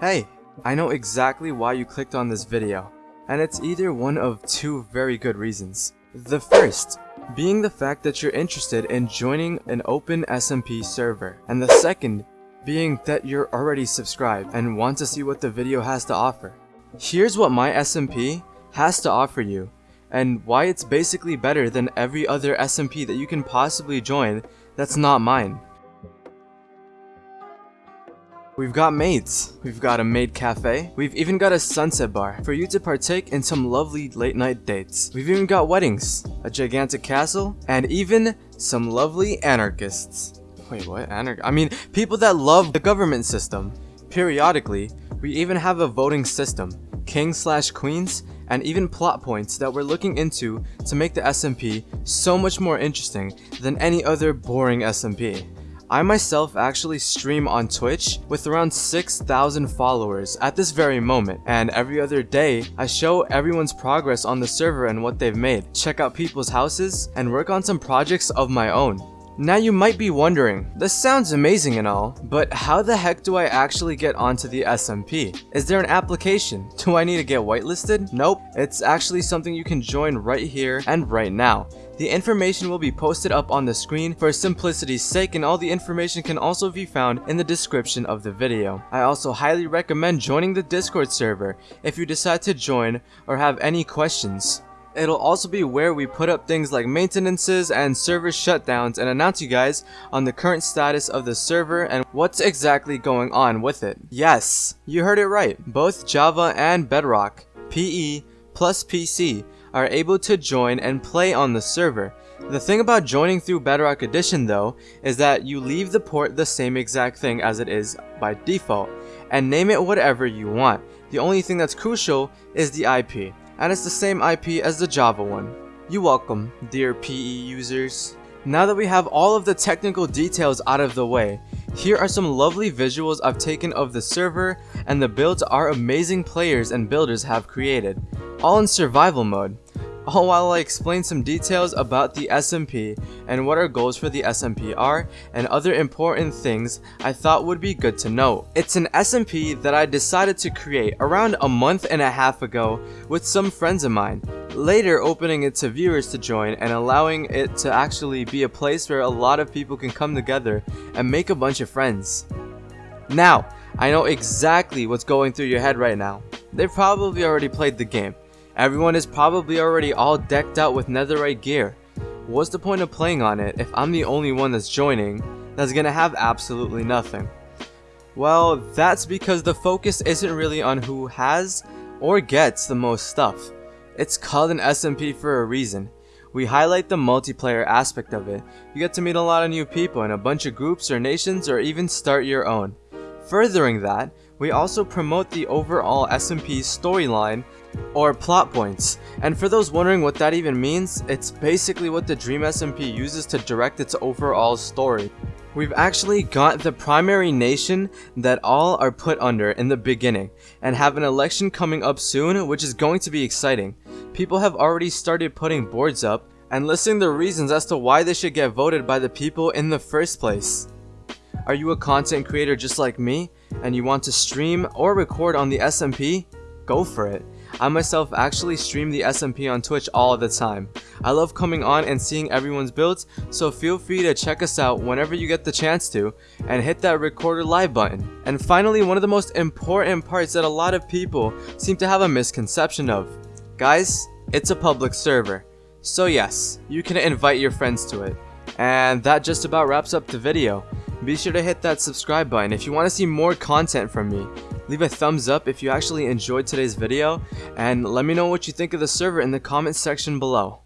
Hey, I know exactly why you clicked on this video, and it's either one of two very good reasons. The first, being the fact that you're interested in joining an open SMP server, and the second, being that you're already subscribed and want to see what the video has to offer. Here's what my SMP has to offer you, and why it's basically better than every other SMP that you can possibly join that's not mine. We've got maids, we've got a maid cafe, we've even got a sunset bar for you to partake in some lovely late night dates. We've even got weddings, a gigantic castle, and even some lovely anarchists. Wait, what? Anarch? I mean, people that love the government system. Periodically, we even have a voting system, kings slash queens, and even plot points that we're looking into to make the SMP so much more interesting than any other boring SMP. I myself actually stream on Twitch with around 6,000 followers at this very moment and every other day I show everyone's progress on the server and what they've made, check out people's houses, and work on some projects of my own. Now you might be wondering, this sounds amazing and all, but how the heck do I actually get onto the SMP? Is there an application? Do I need to get whitelisted? Nope, it's actually something you can join right here and right now. The information will be posted up on the screen for simplicity's sake and all the information can also be found in the description of the video. I also highly recommend joining the Discord server if you decide to join or have any questions. It'll also be where we put up things like maintenances and server shutdowns and announce you guys on the current status of the server and what's exactly going on with it. Yes, you heard it right. Both Java and Bedrock, PE plus PC are able to join and play on the server. The thing about joining through Bedrock Edition though is that you leave the port the same exact thing as it is by default and name it whatever you want. The only thing that's crucial is the IP and it's the same IP as the Java one. You welcome, dear PE users. Now that we have all of the technical details out of the way, here are some lovely visuals I've taken of the server and the builds our amazing players and builders have created, all in survival mode all while I explain some details about the SMP and what our goals for the SMP are and other important things I thought would be good to know. It's an SMP that I decided to create around a month and a half ago with some friends of mine, later opening it to viewers to join and allowing it to actually be a place where a lot of people can come together and make a bunch of friends. Now, I know exactly what's going through your head right now. They've probably already played the game, Everyone is probably already all decked out with netherite gear. What's the point of playing on it if I'm the only one that's joining that's gonna have absolutely nothing? Well, that's because the focus isn't really on who has or gets the most stuff. It's called an SMP for a reason. We highlight the multiplayer aspect of it. You get to meet a lot of new people in a bunch of groups or nations or even start your own. Furthering that, we also promote the overall SMP storyline or plot points. And for those wondering what that even means, it's basically what the Dream SMP uses to direct its overall story. We've actually got the primary nation that all are put under in the beginning, and have an election coming up soon which is going to be exciting. People have already started putting boards up, and listing the reasons as to why they should get voted by the people in the first place. Are you a content creator just like me, and you want to stream or record on the SMP? Go for it. I myself actually stream the SMP on Twitch all the time. I love coming on and seeing everyone's builds, so feel free to check us out whenever you get the chance to, and hit that recorder live button. And finally, one of the most important parts that a lot of people seem to have a misconception of. Guys, it's a public server. So yes, you can invite your friends to it. And that just about wraps up the video. Be sure to hit that subscribe button if you want to see more content from me. Leave a thumbs up if you actually enjoyed today's video, and let me know what you think of the server in the comments section below.